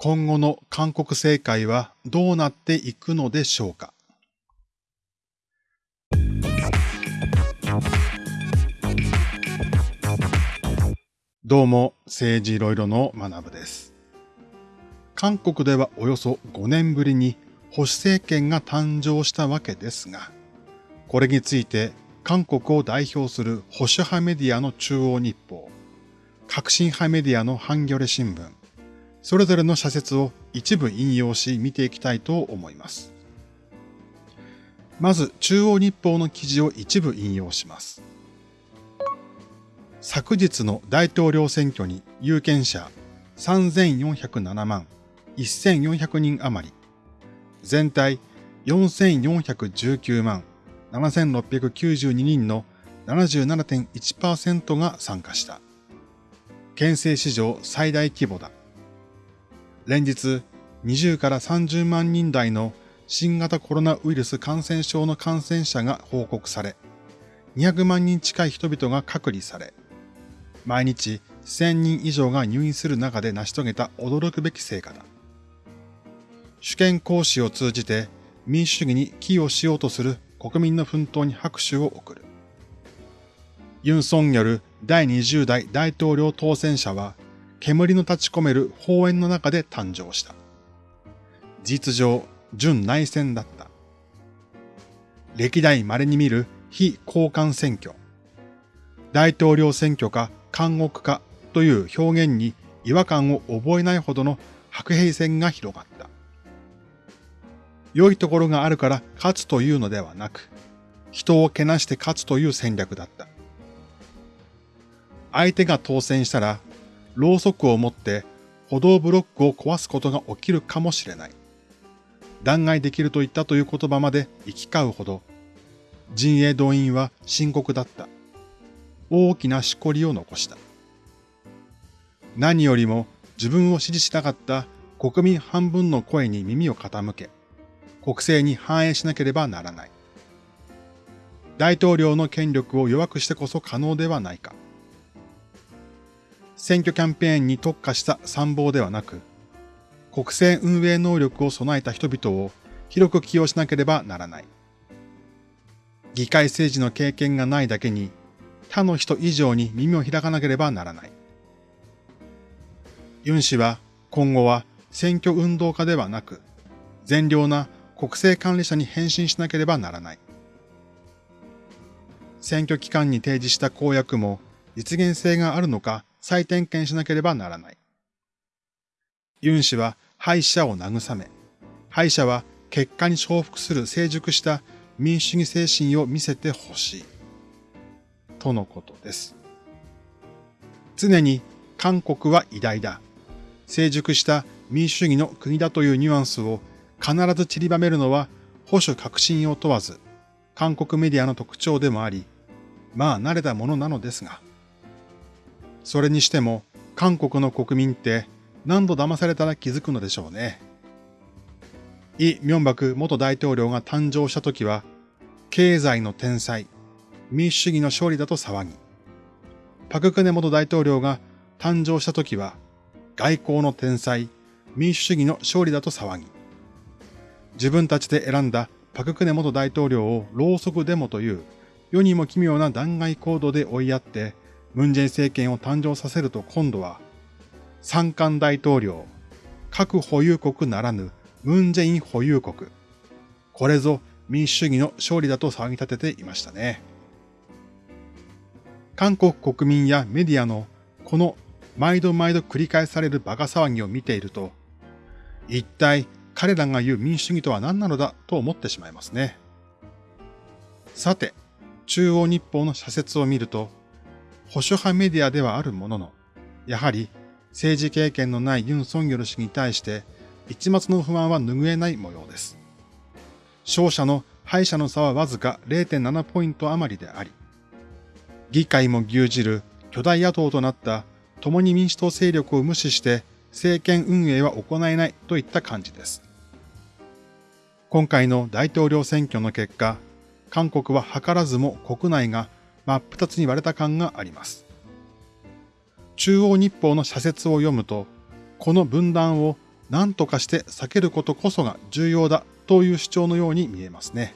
今後の韓国政界はどうなっていくのでしょうか？どうも、政治いろいろの学部です。韓国ではおよそ5年ぶりに保守政権が誕生したわけですが、これについて韓国を代表する保守派メディアの中央日報、革新派メディアのハンギョレ新聞、それぞれの社説を一部引用し見ていきたいと思います。まず中央日報の記事を一部引用します。昨日の大統領選挙に有権者3407万1400人余り、全体4419万7692人の77.1%が参加した。県政史上最大規模だ。連日20から30万人台の新型コロナウイルス感染症の感染者が報告され、200万人近い人々が隔離され、毎日1000人以上が入院する中で成し遂げた驚くべき成果だ。主権行使を通じて民主主義に寄与しようとする国民の奮闘に拍手を送る。ユン・ソンによる第20代大統領当選者は、煙の立ち込める法園の中で誕生した。実上、準内戦だった。歴代稀に見る非交換選挙。大統領選挙か監獄かという表現に違和感を覚えないほどの白兵戦が広がった。良いところがあるから勝つというのではなく、人をけなして勝つという戦略だった。相手が当選したら、ろうそくを持って歩道ブロックを壊すことが起きるかもしれない。弾劾できると言ったという言葉まで行き交うほど、陣営動員は深刻だった。大きなしこりを残した。何よりも自分を支持しなかった国民半分の声に耳を傾け、国政に反映しなければならない。大統領の権力を弱くしてこそ可能ではないか。選挙キャンペーンに特化した参謀ではなく、国政運営能力を備えた人々を広く起用しなければならない。議会政治の経験がないだけに、他の人以上に耳を開かなければならない。ユン氏は今後は選挙運動家ではなく、善良な国政管理者に変身しなければならない。選挙期間に提示した公約も実現性があるのか再点検しなければならない。ユン氏は敗者を慰め、敗者は結果に重複する成熟した民主主義精神を見せてほしい。とのことです。常に韓国は偉大だ。成熟した民主主義の国だというニュアンスを必ず散りばめるのは保守革新を問わず、韓国メディアの特徴でもあり、まあ慣れたものなのですが、それにしても韓国の国民って何度騙されたら気づくのでしょうね。イ・ミョンバク元大統領が誕生した時は、経済の天才、民主主義の勝利だと騒ぎ、パククネ元大統領が誕生した時は、外交の天才、民主主義の勝利だと騒ぎ、自分たちで選んだパククネ元大統領をろうそくデモという世にも奇妙な弾劾行動で追いやって、ムンジェイン政権を誕生させると今度は、三冠大統領、核保有国ならぬムンジェイン保有国。これぞ民主主義の勝利だと騒ぎ立てていましたね。韓国国民やメディアのこの毎度毎度繰り返される馬鹿騒ぎを見ていると、一体彼らが言う民主主義とは何なのだと思ってしまいますね。さて、中央日報の社説を見ると、保守派メディアではあるものの、やはり政治経験のないユン・ソンギョル氏に対して一末の不安は拭えない模様です。勝者の敗者の差はわずか0.7ポイント余りであり、議会も牛耳る巨大野党となった共に民主党勢力を無視して政権運営は行えないといった感じです。今回の大統領選挙の結果、韓国は図らずも国内が真っ二つに割れた感があります。中央日報の社説を読むと、この分断を何とかして避けることこそが重要だという主張のように見えますね。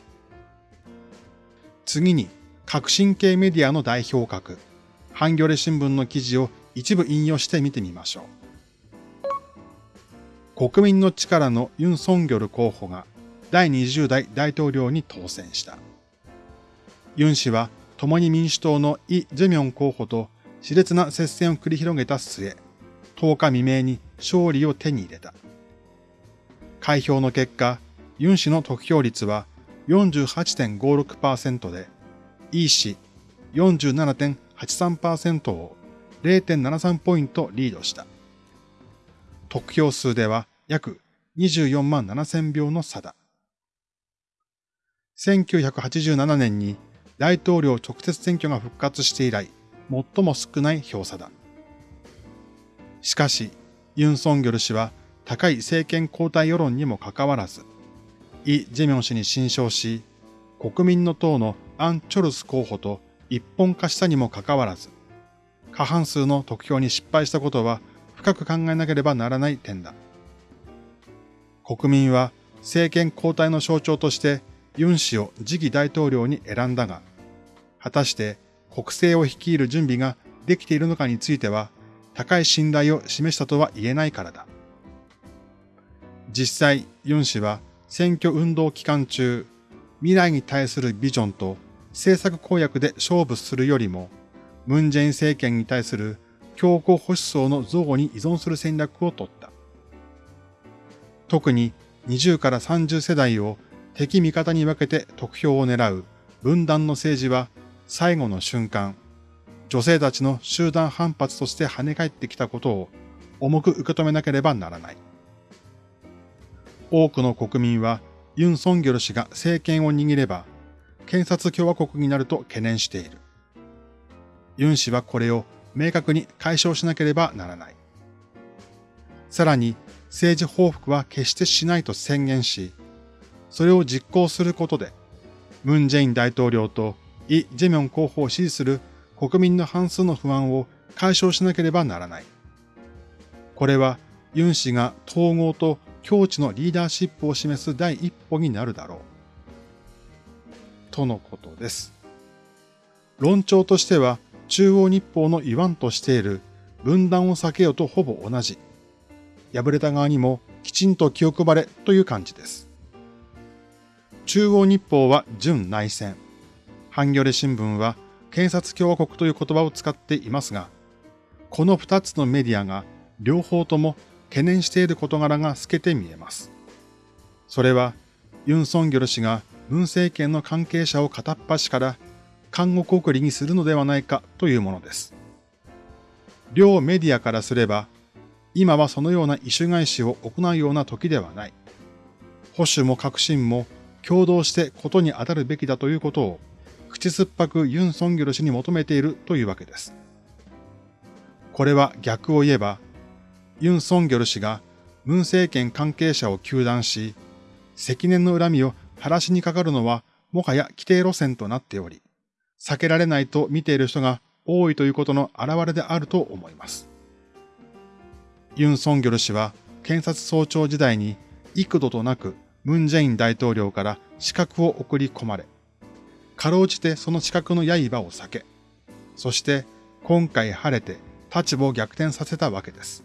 次に、革新系メディアの代表格、ハンギョレ新聞の記事を一部引用して見てみましょう。国民の力のユン・ソンギョル候補が第20代大統領に当選した。ユン氏は共に民主党のイ・ジェミョン候補と熾烈な接戦を繰り広げた末、10日未明に勝利を手に入れた。開票の結果、ユン氏の得票率は48.56%で、イ氏47.83%を0.73ポイントリードした。得票数では約24万7000票の差だ。1987年に大統領直接選挙が復活して以来、最も少ない票差だ。しかし、ユン・ソンギョル氏は高い政権交代世論にもかかわらず、イ・ジェミョン氏に新勝し、国民の党のアン・チョルス候補と一本化したにもかかわらず、過半数の得票に失敗したことは深く考えなければならない点だ。国民は政権交代の象徴としてユン氏を次期大統領に選んだが、果たして国政を率いる準備ができているのかについては、高い信頼を示したとは言えないからだ。実際、ユン氏は選挙運動期間中、未来に対するビジョンと政策公約で勝負するよりも、ムン・ジェイン政権に対する強硬保守層の増に依存する戦略を取った。特に20から30世代を敵味方に分けて得票を狙う分断の政治は最後の瞬間、女性たちの集団反発として跳ね返ってきたことを重く受け止めなければならない。多くの国民はユン・ソンギョル氏が政権を握れば、検察共和国になると懸念している。ユン氏はこれを明確に解消しなければならない。さらに政治報復は決してしないと宣言し、それを実行することで、ムン・ジェイン大統領とイ・ジェミョン候補を支持する国民の半数の不安を解消しなければならない。これはユン氏が統合と境地のリーダーシップを示す第一歩になるだろう。とのことです。論調としては中央日報の言わんとしている分断を避けようとほぼ同じ。敗れた側にもきちんと気を配れという感じです。中央日報は準内戦。ハンギョレ新聞は検察共和国という言葉を使っていますが、この二つのメディアが両方とも懸念している事柄が透けて見えます。それは、ユン・ソンギョル氏が文政権の関係者を片っ端から監獄送りにするのではないかというものです。両メディアからすれば、今はそのような異種返しを行うような時ではない。保守も革新も共同してことに当たるべきだということを口酸っぱくユン・ソンギョル氏に求めているというわけです。これは逆を言えば、ユン・ソンギョル氏が文政権関係者を糾弾し、積年の恨みを晴らしにかかるのはもはや規定路線となっており、避けられないと見ている人が多いということの表れであると思います。ユン・ソンギョル氏は検察総長時代に幾度となくムン・ジェイン大統領から資格を送り込まれ、かろうじてその資格の刃を避け、そして今回晴れて立場を逆転させたわけです。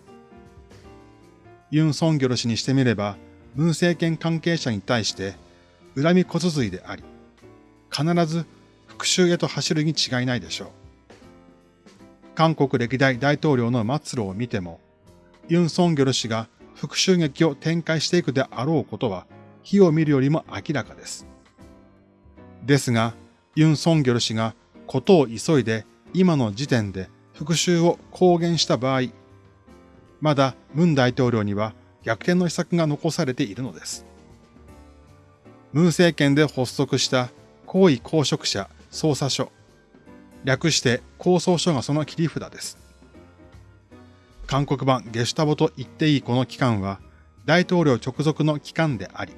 ユン・ソンギョル氏にしてみれば、文政権関係者に対して恨み小続いであり、必ず復讐へと走るに違いないでしょう。韓国歴代大統領の末路を見ても、ユン・ソンギョル氏が復讐劇を展開していくであろうことは、火を見るよりも明らかです。ですが、ユン・ソンギョル氏がことを急いで今の時点で復讐を公言した場合、まだムン大統領には逆転の秘策が残されているのです。ムン政権で発足した高位公職者捜査所、略して構想書がその切り札です。韓国版ゲシュタボと言っていいこの機関は大統領直属の機関であり、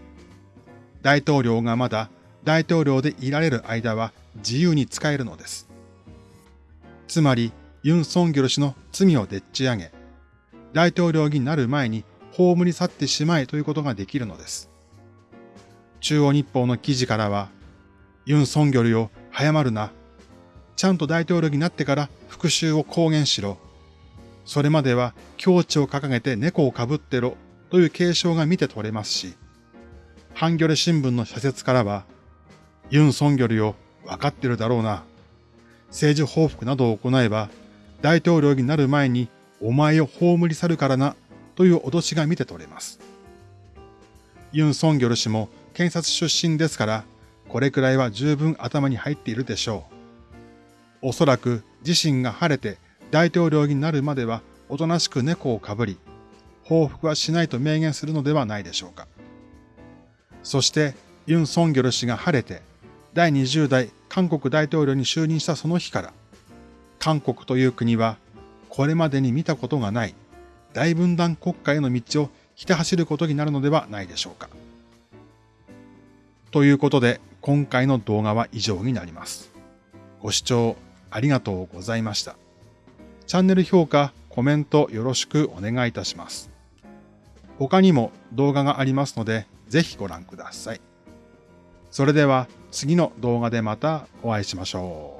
大統領がまだ大統領でいられる間は自由に使えるのです。つまり、ユン・ソンギョル氏の罪をでっち上げ、大統領になる前に葬り去ってしまえということができるのです。中央日報の記事からは、ユン・ソンギョルよ、早まるな。ちゃんと大統領になってから復讐を公言しろ。それまでは境地を掲げて猫をかぶってろという継承が見て取れますし、ハンギョレ新聞の社説からは、ユン・ソンギョルよ、わかってるだろうな。政治報復などを行えば、大統領になる前にお前を葬り去るからな、という脅しが見て取れます。ユン・ソンギョル氏も検察出身ですから、これくらいは十分頭に入っているでしょう。おそらく自身が晴れて大統領になるまではおとなしく猫をかぶり、報復はしないと明言するのではないでしょうか。そして、ユン・ソンギョル氏が晴れて、第20代韓国大統領に就任したその日から、韓国という国は、これまでに見たことがない大分断国家への道をひた走ることになるのではないでしょうか。ということで、今回の動画は以上になります。ご視聴ありがとうございました。チャンネル評価、コメントよろしくお願いいたします。他にも動画がありますので、ぜひご覧ください。それでは次の動画でまたお会いしましょう。